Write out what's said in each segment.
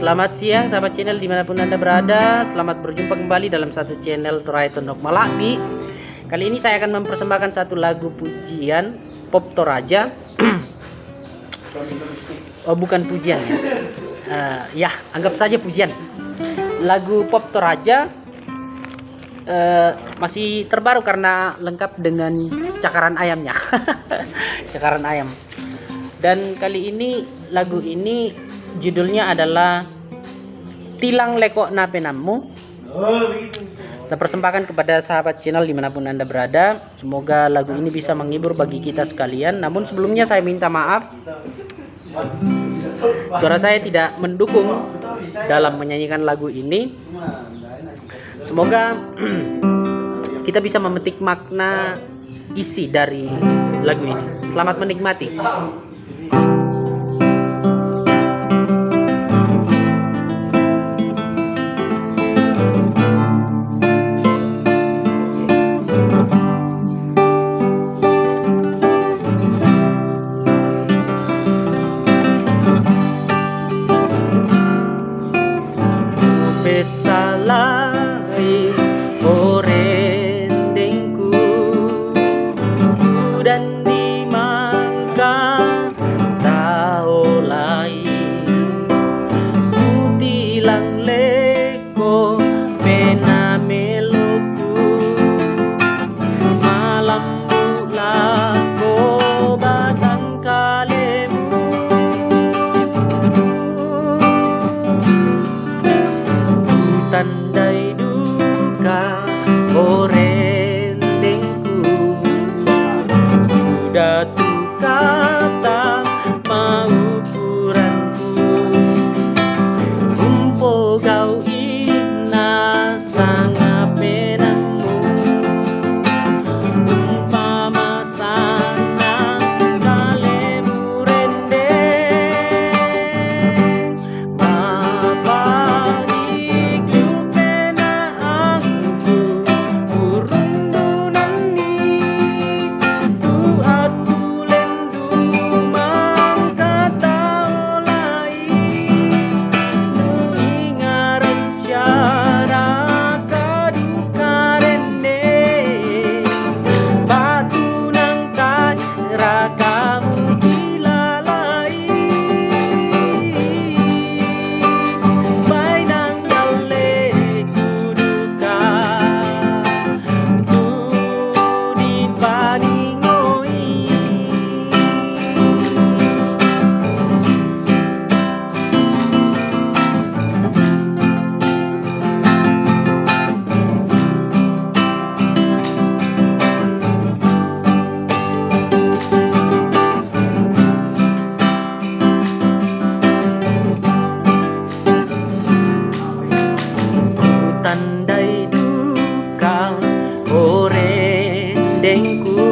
Selamat siang sahabat channel di mana pun anda berada. Selamat berjumpa kembali dalam satu channel Turai Tondok Malabi Kali ini saya akan mempersembahkan satu lagu pujian Pop Toraja. Oh bukan pujian ya. Uh, Ya anggap saja pujian. Lagu Pop Toraja uh, Masih terbaru karena lengkap dengan cakaran ayamnya. Cakaran ayam. Dan kali ini lagu ini judulnya adalah Tilang Lekok Napenammu saya persembahkan kepada sahabat channel di mana pun anda berada. Semoga lagu ini bisa menghibur bagi kita sekalian. Namun sebelumnya saya minta maaf. Suara saya tidak mendukung dalam menyanyikan lagu ini. Semoga kita bisa memetik makna isi dari lagu ini. Selamat menikmati besarla pomogał Kau ore dengku.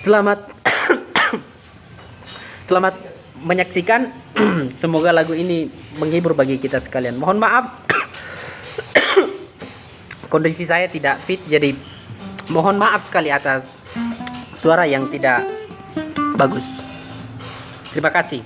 Selamat Selamat menyaksikan. Semoga lagu ini menghibur bagi kita sekalian. Mohon maaf kondisi saya tidak fit jadi mohon maaf sekali atas suara yang tidak bagus. Terima kasih.